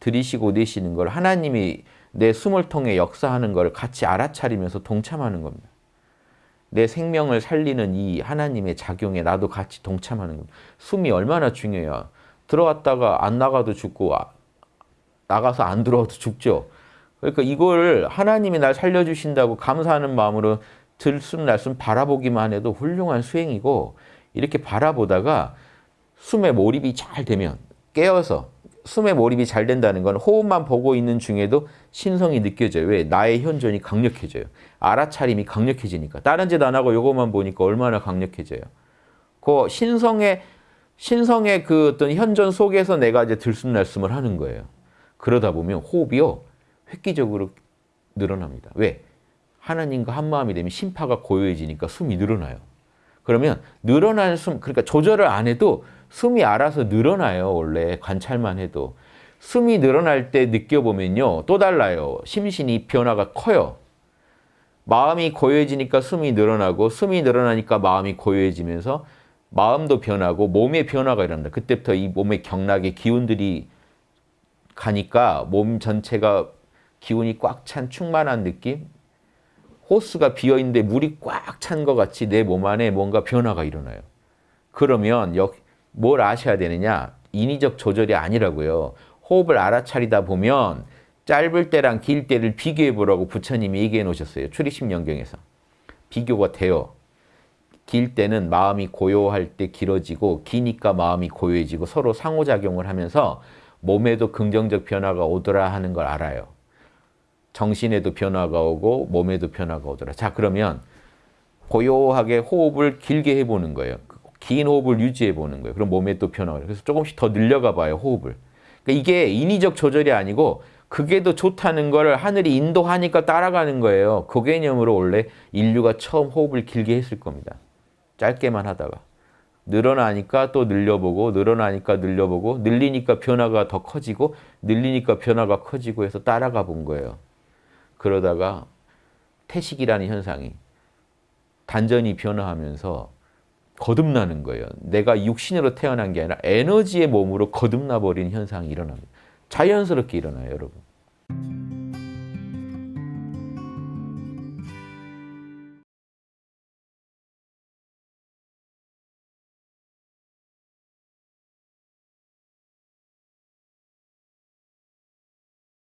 들이쉬고 내쉬는 걸 하나님이 내 숨을 통해 역사하는 걸 같이 알아차리면서 동참하는 겁니다. 내 생명을 살리는 이 하나님의 작용에 나도 같이 동참하는 겁니다. 숨이 얼마나 중요해요. 들어왔다가 안 나가도 죽고 아, 나가서 안 들어와도 죽죠. 그러니까 이걸 하나님이 날 살려주신다고 감사하는 마음으로 들숨 날숨 바라보기만 해도 훌륭한 수행이고 이렇게 바라보다가 숨에 몰입이 잘 되면 깨어서 숨에 몰입이 잘 된다는 건 호흡만 보고 있는 중에도 신성이 느껴져요. 왜? 나의 현존이 강력해져요. 알아차림이 강력해지니까. 다른 짓 안 하고 요것만 보니까 얼마나 강력해져요. 그 신성의 신성의 그 어떤 현존 속에서 내가 이제 들숨날숨을 하는 거예요. 그러다 보면 호흡이요. 획기적으로 늘어납니다. 왜? 하나님과 한마음이 되면 심파가 고요해지니까 숨이 늘어나요. 그러면 늘어나는 숨, 그러니까 조절을 안 해도 숨이 알아서 늘어나요. 원래 관찰만 해도. 숨이 늘어날 때 느껴보면요. 또 달라요. 심신이 변화가 커요. 마음이 고요해지니까 숨이 늘어나고 숨이 늘어나니까 마음이 고요해지면서 마음도 변하고 몸의 변화가 일어납니다. 그때부터 이 몸의 경락의 기운들이 가니까 몸 전체가 기운이 꽉 찬 충만한 느낌? 호스가 비어있는데 물이 꽉 찬 것 같이 내 몸 안에 뭔가 변화가 일어나요. 그러면 뭘 아셔야 되느냐? 인위적 조절이 아니라고요. 호흡을 알아차리다 보면 짧을 때랑 길 때를 비교해 보라고 부처님이 얘기해 놓으셨어요. 출입심 연경에서. 비교가 돼요. 길 때는 마음이 고요할 때 길어지고 기니까 마음이 고요해지고 서로 상호작용을 하면서 몸에도 긍정적 변화가 오더라 하는 걸 알아요. 정신에도 변화가 오고 몸에도 변화가 오더라. 자 그러면 고요하게 호흡을 길게 해보는 거예요. 긴 호흡을 유지해 보는 거예요. 그럼 몸에 또 변화가 그래서 조금씩 더 늘려가 봐요. 호흡을. 그러니까 이게 인위적 조절이 아니고 그게 더 좋다는 걸 하늘이 인도하니까 따라가는 거예요. 그 개념으로 원래 인류가 처음 호흡을 길게 했을 겁니다. 짧게만 하다가. 늘어나니까 또 늘려보고 늘어나니까 늘려보고 늘리니까 변화가 더 커지고 늘리니까 변화가 커지고 해서 따라가 본 거예요. 그러다가 태식이라는 현상이 단전이 변화하면서 거듭나는 거예요. 내가 육신으로 태어난 게 아니라 에너지의 몸으로 거듭나 버린 현상이 일어납니다. 자연스럽게 일어나요, 여러분.